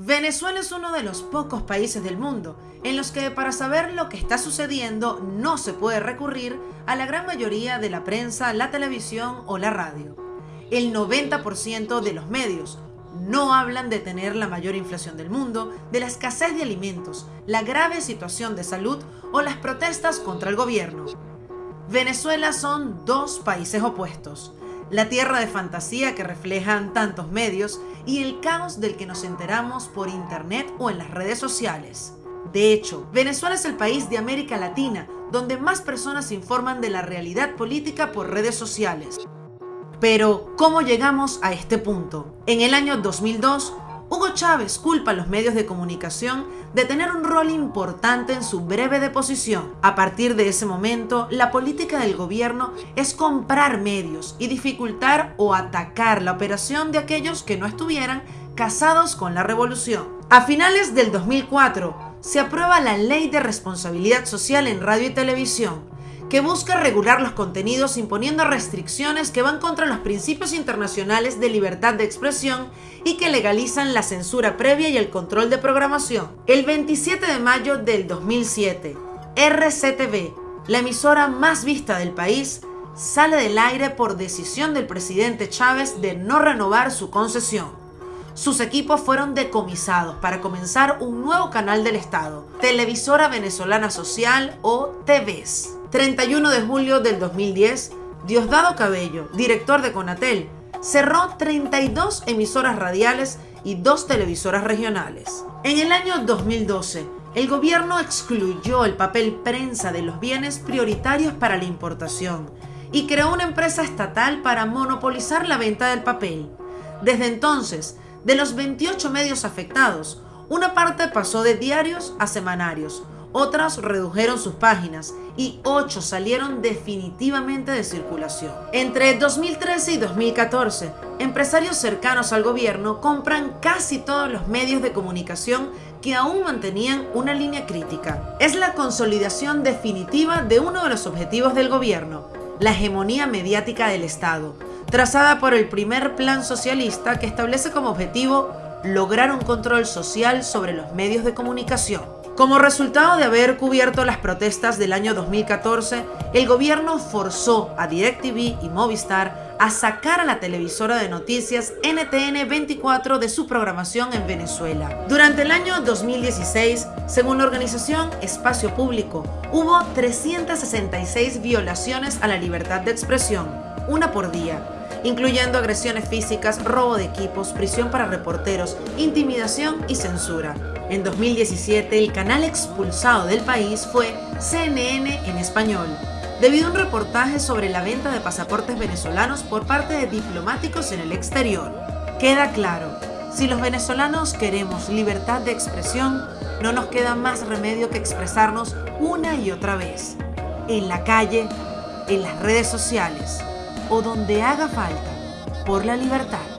Venezuela es uno de los pocos países del mundo en los que para saber lo que está sucediendo no se puede recurrir a la gran mayoría de la prensa, la televisión o la radio. El 90% de los medios no hablan de tener la mayor inflación del mundo, de la escasez de alimentos, la grave situación de salud o las protestas contra el gobierno. Venezuela son dos países opuestos la tierra de fantasía que reflejan tantos medios y el caos del que nos enteramos por internet o en las redes sociales. De hecho, Venezuela es el país de América Latina donde más personas informan de la realidad política por redes sociales. Pero, ¿cómo llegamos a este punto? En el año 2002, Hugo Chávez culpa a los medios de comunicación de tener un rol importante en su breve deposición. A partir de ese momento, la política del gobierno es comprar medios y dificultar o atacar la operación de aquellos que no estuvieran casados con la revolución. A finales del 2004, se aprueba la Ley de Responsabilidad Social en Radio y Televisión, que busca regular los contenidos imponiendo restricciones que van contra los principios internacionales de libertad de expresión y que legalizan la censura previa y el control de programación. El 27 de mayo del 2007, RCTV, la emisora más vista del país, sale del aire por decisión del presidente Chávez de no renovar su concesión. Sus equipos fueron decomisados para comenzar un nuevo canal del Estado, Televisora Venezolana Social o TVS. 31 de julio del 2010, Diosdado Cabello, director de Conatel, cerró 32 emisoras radiales y dos televisoras regionales. En el año 2012, el gobierno excluyó el papel prensa de los bienes prioritarios para la importación y creó una empresa estatal para monopolizar la venta del papel. Desde entonces, de los 28 medios afectados, una parte pasó de diarios a semanarios, otras redujeron sus páginas y 8 salieron definitivamente de circulación. Entre 2013 y 2014, empresarios cercanos al gobierno compran casi todos los medios de comunicación que aún mantenían una línea crítica. Es la consolidación definitiva de uno de los objetivos del gobierno, la hegemonía mediática del Estado, trazada por el primer plan socialista que establece como objetivo lograr un control social sobre los medios de comunicación. Como resultado de haber cubierto las protestas del año 2014, el gobierno forzó a DirecTV y Movistar a sacar a la televisora de noticias NTN 24 de su programación en Venezuela. Durante el año 2016, según la organización Espacio Público, hubo 366 violaciones a la libertad de expresión, una por día, incluyendo agresiones físicas, robo de equipos, prisión para reporteros, intimidación y censura. En 2017, el canal expulsado del país fue CNN en español, debido a un reportaje sobre la venta de pasaportes venezolanos por parte de diplomáticos en el exterior. Queda claro, si los venezolanos queremos libertad de expresión, no nos queda más remedio que expresarnos una y otra vez, en la calle, en las redes sociales o donde haga falta, por la libertad.